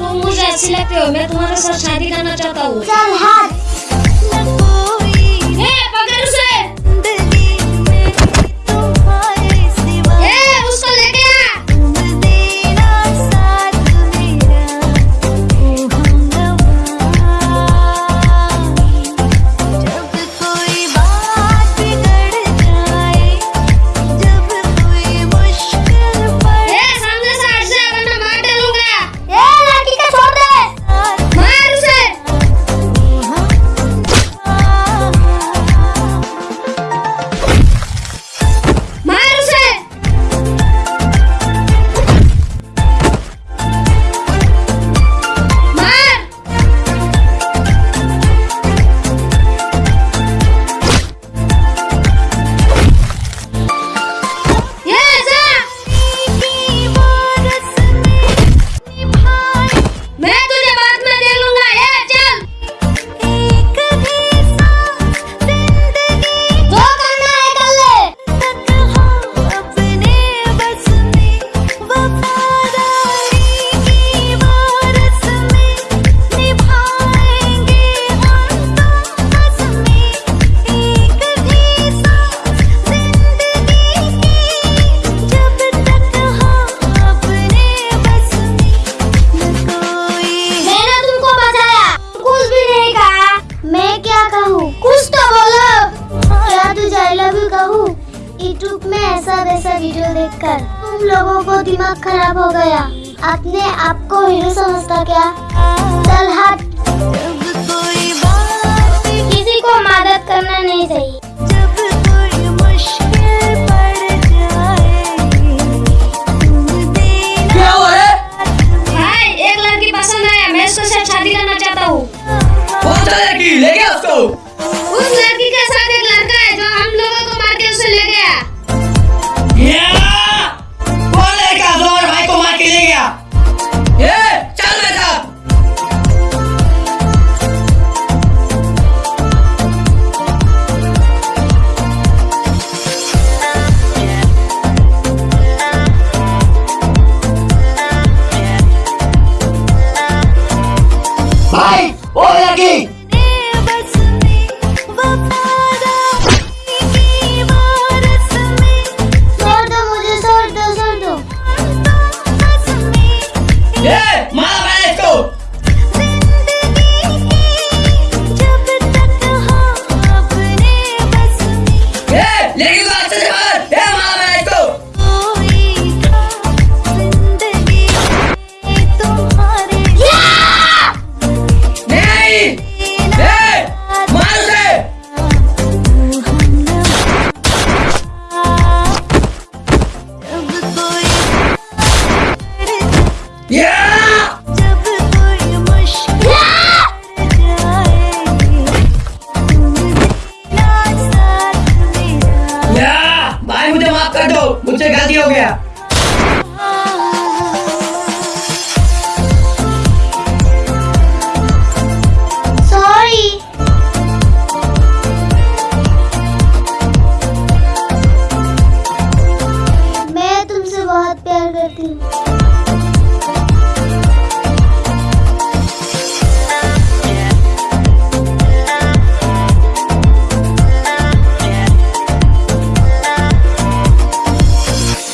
तुम मुझे अच्छी लगते हो मैं तुम्हारे साथ शादी करना चाहता हूँ यूट्यूब में ऐसा वैसा वीडियो देखकर तुम लोगों को दिमाग खराब हो गया। आपने आपको हीरो समझता क्या? माफ़ कर दो मुझसे गलती हो गया।